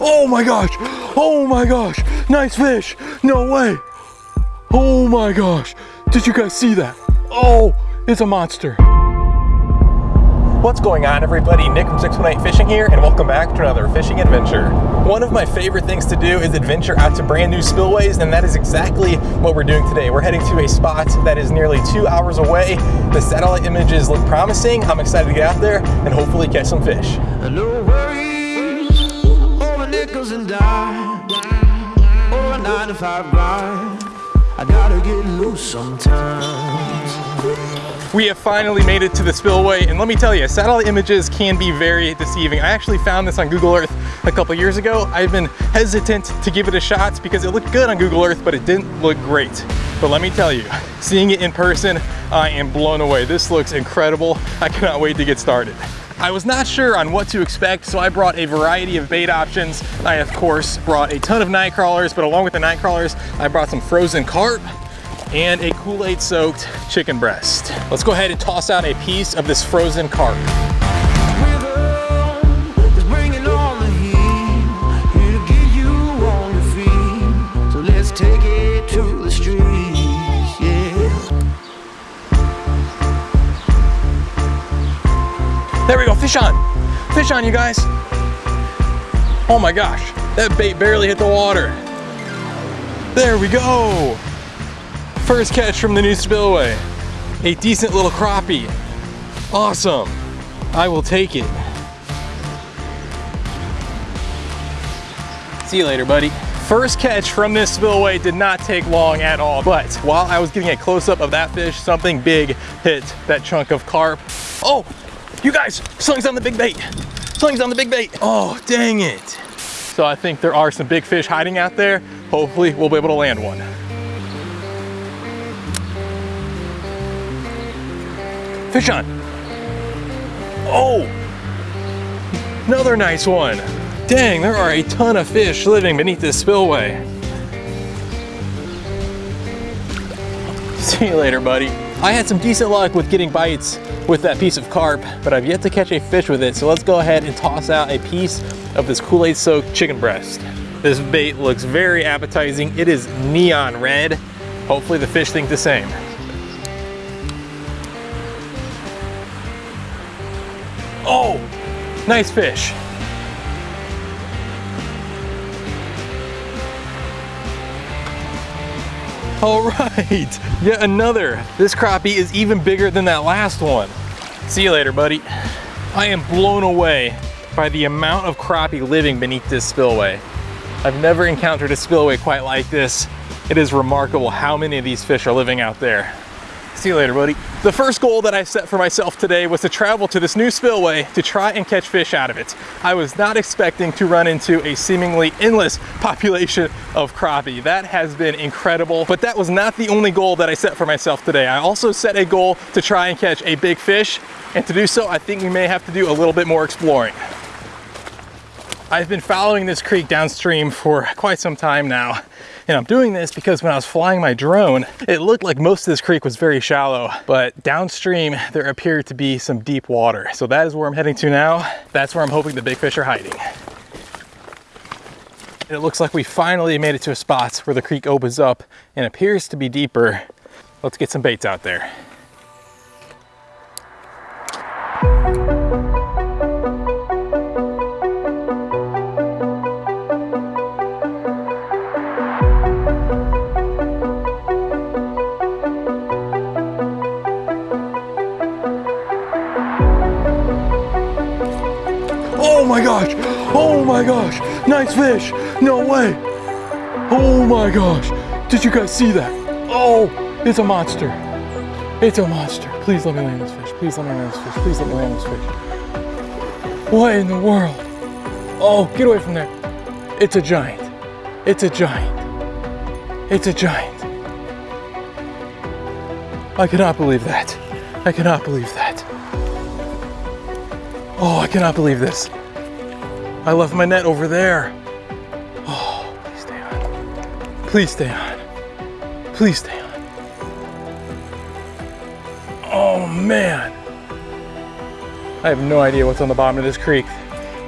Oh my gosh. Oh my gosh. Nice fish. No way. Oh my gosh. Did you guys see that? Oh, it's a monster. What's going on everybody? Nick from 618 Fishing here and welcome back to another fishing adventure. One of my favorite things to do is adventure out to brand new spillways and that is exactly what we're doing today. We're heading to a spot that is nearly two hours away. The satellite images look promising. I'm excited to get out there and hopefully catch some fish. No worries nickels and dimes or oh, a nine to five grind. I gotta get loose sometimes. We have finally made it to the spillway and let me tell you, satellite images can be very deceiving. I actually found this on Google Earth a couple years ago. I've been hesitant to give it a shot because it looked good on Google Earth, but it didn't look great. But let me tell you, seeing it in person, I am blown away. This looks incredible. I cannot wait to get started. I was not sure on what to expect, so I brought a variety of bait options. I, of course, brought a ton of night crawlers, but along with the night crawlers, I brought some frozen carp, and a Kool-Aid soaked chicken breast. Let's go ahead and toss out a piece of this frozen carp. Fish on. Fish on, you guys. Oh my gosh, that bait barely hit the water. There we go. First catch from the new spillway. A decent little crappie. Awesome. I will take it. See you later, buddy. First catch from this spillway did not take long at all, but while I was getting a close-up of that fish, something big hit that chunk of carp. Oh, you guys, sling's on the big bait. Sling's on the big bait. Oh, dang it. So I think there are some big fish hiding out there. Hopefully we'll be able to land one. Fish on. Oh, another nice one. Dang, there are a ton of fish living beneath this spillway. See you later, buddy. I had some decent luck with getting bites with that piece of carp, but I've yet to catch a fish with it, so let's go ahead and toss out a piece of this Kool-Aid soaked chicken breast. This bait looks very appetizing. It is neon red. Hopefully the fish think the same. Oh, nice fish. All right, yet another. This crappie is even bigger than that last one. See you later, buddy. I am blown away by the amount of crappie living beneath this spillway. I've never encountered a spillway quite like this. It is remarkable how many of these fish are living out there. See you later, buddy. The first goal that I set for myself today was to travel to this new spillway to try and catch fish out of it. I was not expecting to run into a seemingly endless population of crappie. That has been incredible, but that was not the only goal that I set for myself today. I also set a goal to try and catch a big fish, and to do so, I think we may have to do a little bit more exploring. I've been following this creek downstream for quite some time now. And I'm doing this because when I was flying my drone, it looked like most of this creek was very shallow, but downstream there appeared to be some deep water. So that is where I'm heading to now. That's where I'm hoping the big fish are hiding. It looks like we finally made it to a spot where the creek opens up and appears to be deeper. Let's get some baits out there. Oh my gosh! Oh my gosh! Nice fish! No way! Oh my gosh! Did you guys see that? Oh, it's a monster. It's a monster. Please let me land this fish. Please let me land this fish. Please let me land this fish. What in the world? Oh, get away from there. It's a giant. It's a giant. It's a giant. I cannot believe that. I cannot believe that. Oh, I cannot believe this. I left my net over there. Oh, please stay on. Please stay on. Please stay on. Oh man. I have no idea what's on the bottom of this creek.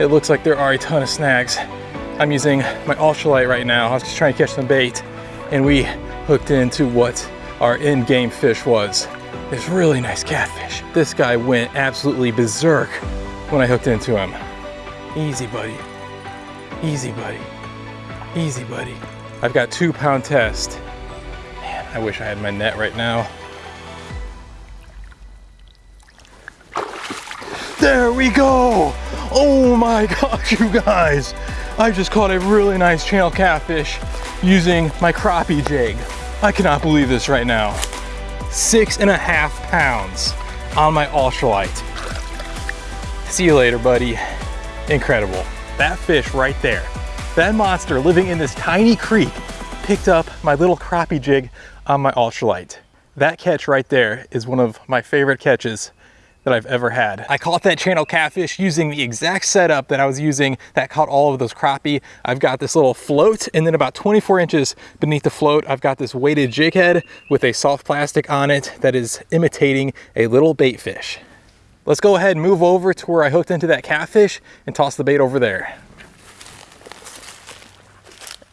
It looks like there are a ton of snags. I'm using my ultralight right now. I was just trying to catch some bait and we hooked into what our in-game fish was. This really nice catfish. This guy went absolutely berserk when I hooked into him. Easy, buddy. Easy, buddy. Easy, buddy. I've got two pound test. Man, I wish I had my net right now. There we go. Oh my gosh, you guys. I just caught a really nice channel catfish using my crappie jig. I cannot believe this right now. Six and a half pounds on my ultralight. See you later, buddy. Incredible. That fish right there, that monster living in this tiny creek picked up my little crappie jig on my ultralight. That catch right there is one of my favorite catches that I've ever had. I caught that channel catfish using the exact setup that I was using that caught all of those crappie. I've got this little float and then about 24 inches beneath the float, I've got this weighted jig head with a soft plastic on it that is imitating a little bait fish. Let's go ahead and move over to where I hooked into that catfish and toss the bait over there.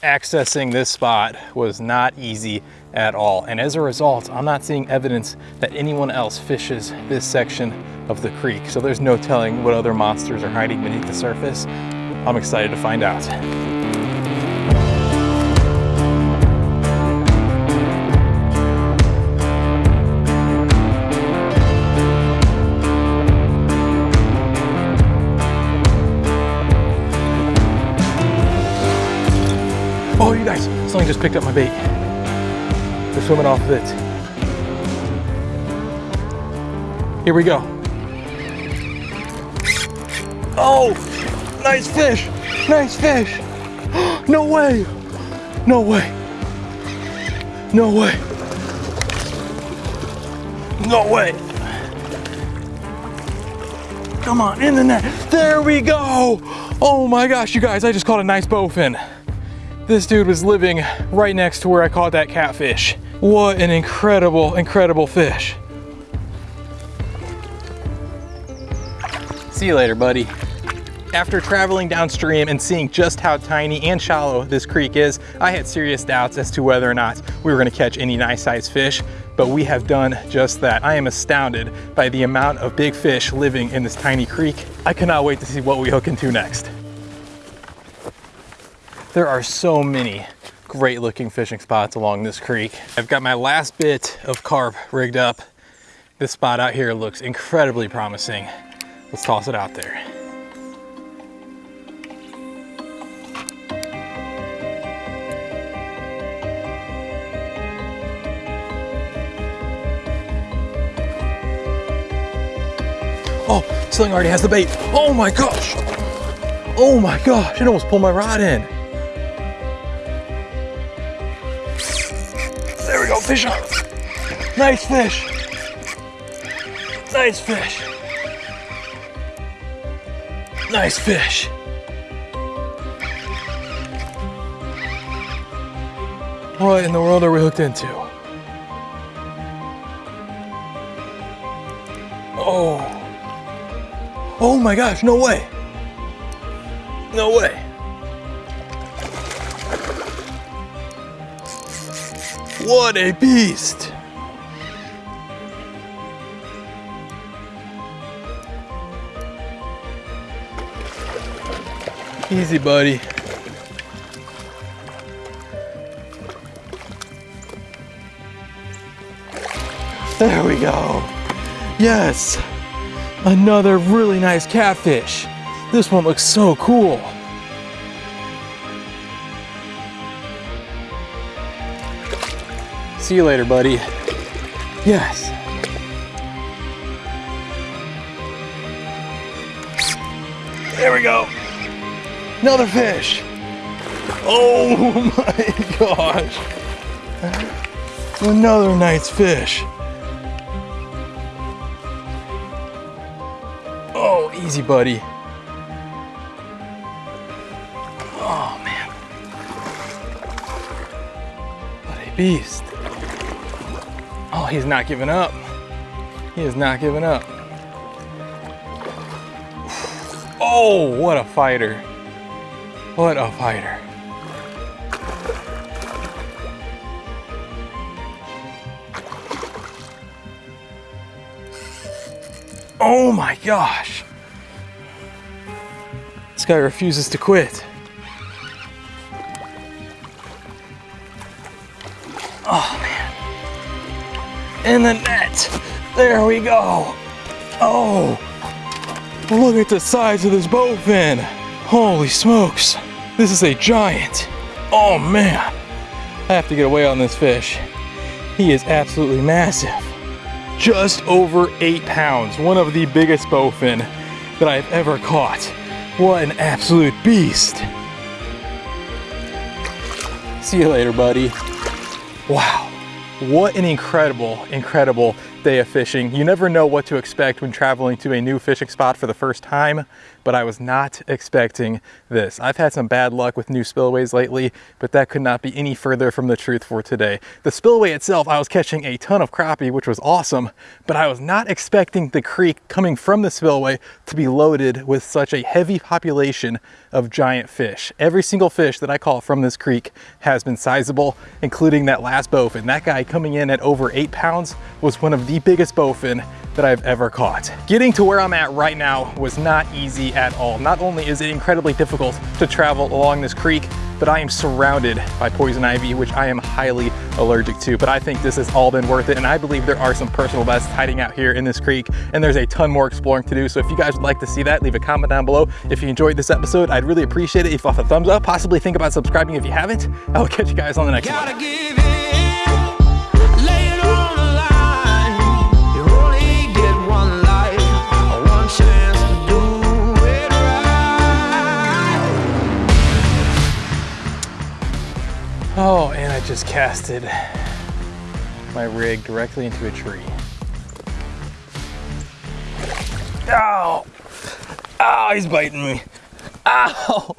Accessing this spot was not easy at all. And as a result, I'm not seeing evidence that anyone else fishes this section of the creek. So there's no telling what other monsters are hiding beneath the surface. I'm excited to find out. Just picked up my bait. They're swimming off of it. Here we go. Oh, nice fish, nice fish. No way, no way, no way, no way. Come on, in the net. There we go. Oh my gosh, you guys, I just caught a nice bowfin. This dude was living right next to where I caught that catfish. What an incredible, incredible fish. See you later, buddy. After traveling downstream and seeing just how tiny and shallow this creek is, I had serious doubts as to whether or not we were gonna catch any nice sized fish, but we have done just that. I am astounded by the amount of big fish living in this tiny creek. I cannot wait to see what we hook into next. There are so many great looking fishing spots along this creek. I've got my last bit of carp rigged up. This spot out here looks incredibly promising. Let's toss it out there. Oh, Sling already has the bait. Oh my gosh. Oh my gosh, it almost pulled my rod in. Fish on. Nice fish. Nice fish. Nice fish. What in the world are we hooked into? Oh. Oh my gosh, no way. No way. What a beast. Easy, buddy. There we go. Yes. Another really nice catfish. This one looks so cool. See you later, buddy. Yes. There we go. Another fish. Oh my gosh. Another nice fish. Oh, easy, buddy. Oh, man. What a beast. Oh, he's not giving up. He is not giving up. Oh, what a fighter. What a fighter. Oh my gosh. This guy refuses to quit. Oh man. In the net. There we go. Oh. Look at the size of this bowfin. Holy smokes. This is a giant. Oh man. I have to get away on this fish. He is absolutely massive. Just over eight pounds. One of the biggest bowfin that I've ever caught. What an absolute beast. See you later, buddy. Wow. What an incredible, incredible day of fishing. You never know what to expect when traveling to a new fishing spot for the first time, but I was not expecting this. I've had some bad luck with new spillways lately, but that could not be any further from the truth for today. The spillway itself, I was catching a ton of crappie, which was awesome, but I was not expecting the creek coming from the spillway to be loaded with such a heavy population of giant fish. Every single fish that I caught from this creek has been sizable, including that last bowfin. That guy coming in at over eight pounds was one of the biggest bowfin that I've ever caught. Getting to where I'm at right now was not easy at all. Not only is it incredibly difficult to travel along this creek, but I am surrounded by poison ivy, which I am highly allergic to. But I think this has all been worth it. And I believe there are some personal bests hiding out here in this creek. And there's a ton more exploring to do. So if you guys would like to see that, leave a comment down below. If you enjoyed this episode, I'd really appreciate it if you left a thumbs up. Possibly think about subscribing if you haven't. I will catch you guys on the next one. Casted my rig directly into a tree. Ow! Ow, he's biting me. Ow!